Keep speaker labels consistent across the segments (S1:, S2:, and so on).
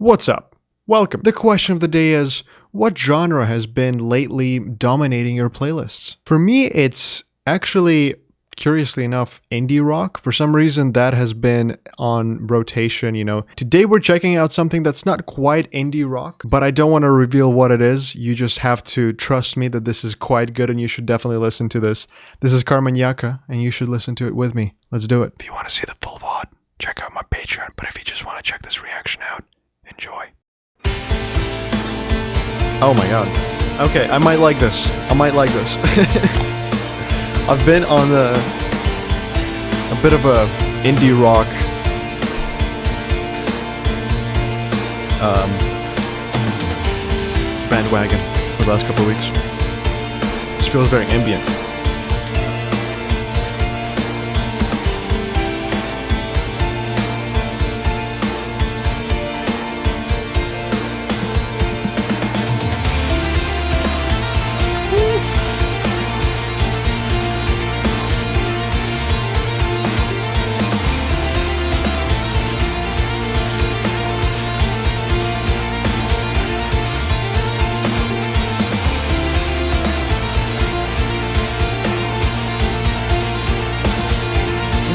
S1: What's up? Welcome. The question of the day is what genre has been lately dominating your playlists? For me, it's actually curiously enough, indie rock. For some reason, that has been on rotation. You know, today we're checking out something that's not quite indie rock, but I don't want to reveal what it is. You just have to trust me that this is quite good and you should definitely listen to this. This is Karmanjakah, and you should listen to it with me. Let's do it. If you want to see the full VOD, check out my Patreon. But if you just want to check this reaction out, enjoy. Oh my god. Okay, I might like this. I might like this. I've been on a, a bit of a indie rock um, bandwagon for the last couple of weeks. This feels very ambient.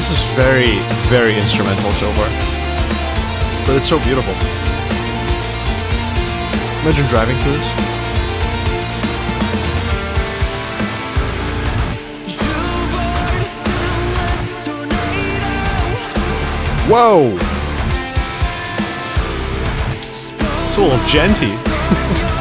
S1: This is very, very instrumental so far. But it's so beautiful. Imagine driving through this. Whoa! It's a little djenty.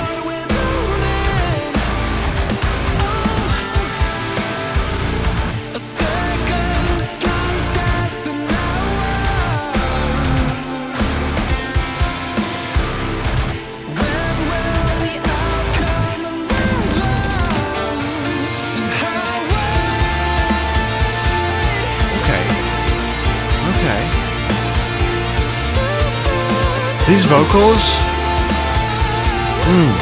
S1: These vocals. Hmm.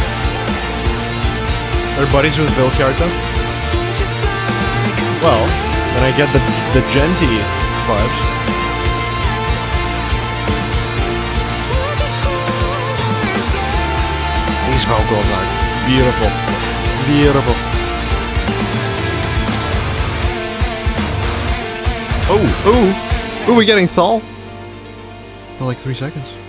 S1: Are buddies with Vildhjarta? Well, then I get the the djenty vibes. These vocals are beautiful. Beautiful. Oh, ooh. Ooh, we getting Thall? For like three seconds.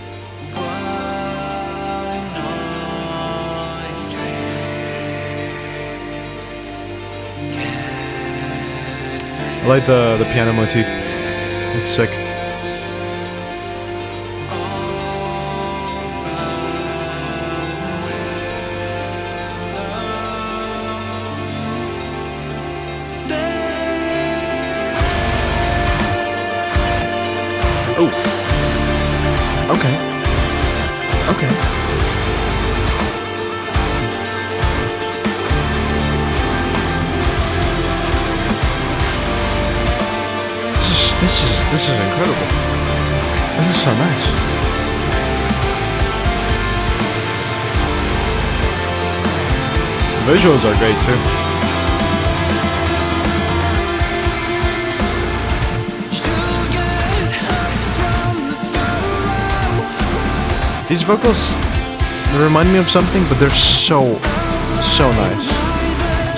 S1: I like the, the piano motif. It's sick. Ooh. Okay. Okay. This is incredible. This is so nice. Visuals are great too. These vocals remind me of something, but they're so so nice.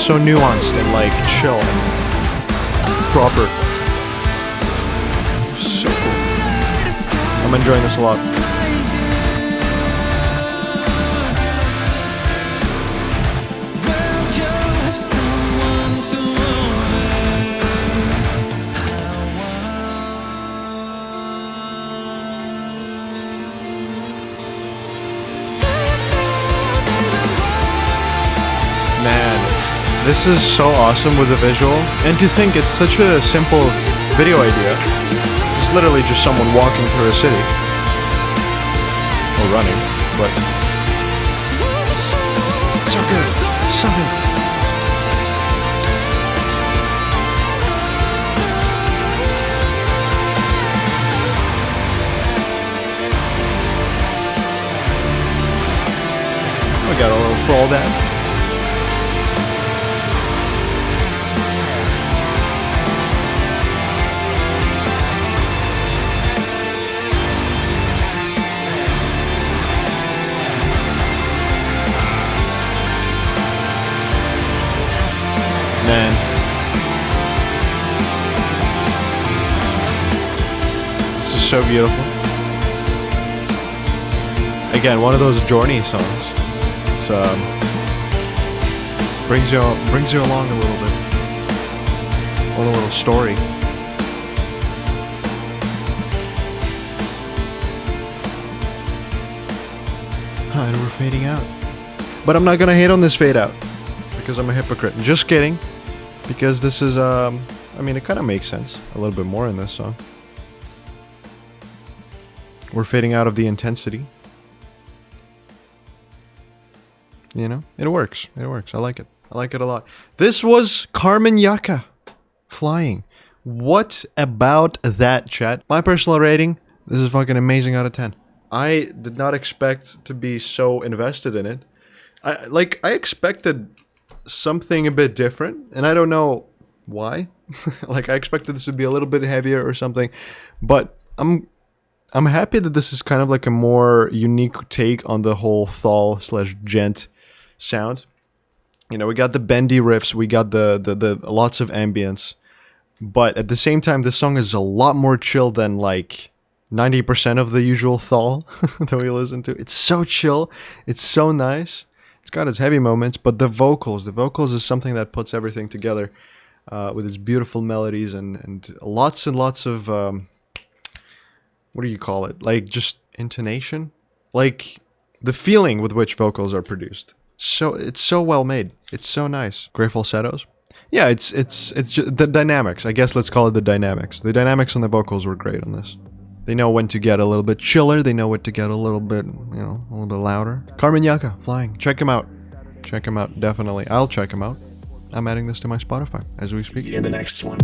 S1: So nuanced and like chill and proper. I'm enjoying this a lot. Man, this is so awesome with the visual. And to think it's such a simple video idea. It's literally just someone walking through a city. Or running, but. So good. So good. We got a little fallback. So beautiful. Again, one of those Journey songs. It's um, brings you brings you along a little bit. On a little story. and we're fading out. But I'm not gonna hate on this fade out because I'm a hypocrite. Just kidding. Because this is um I mean it kinda makes sense. A little bit more in this song. We're fading out of the intensity. You know? It works. It works. I like it. I like it a lot. This was Karmanjakah flying. What about that chat? My personal rating, this is fucking amazing out of 10. I did not expect to be so invested in it. I like I expected something a bit different, and I don't know why. like I expected this to be a little bit heavier or something, but I'm I'm happy that this is kind of like a more unique take on the whole Thall slash djent sound. You know, we got the bendy riffs, we got the, the the lots of ambience, but at the same time, this song is a lot more chill than like 90% of the usual Thall that we listen to. It's so chill. It's so nice. It's got its heavy moments, but the vocals, the vocals is something that puts everything together uh, with its beautiful melodies and, and lots and lots of, um, what do you call it? Like just intonation? Like the feeling with which vocals are produced. So it's so well made. It's so nice. Great falsettos. Yeah, it's it's it's just the dynamics. I guess let's call it the dynamics. The dynamics on the vocals were great on this. They know when to get a little bit chiller. They know when to get a little bit, you know, a little bit louder. Karmanjakah, flying. Check him out. Check him out, definitely. I'll check him out. I'm adding this to my Spotify as we speak.
S2: In the next one.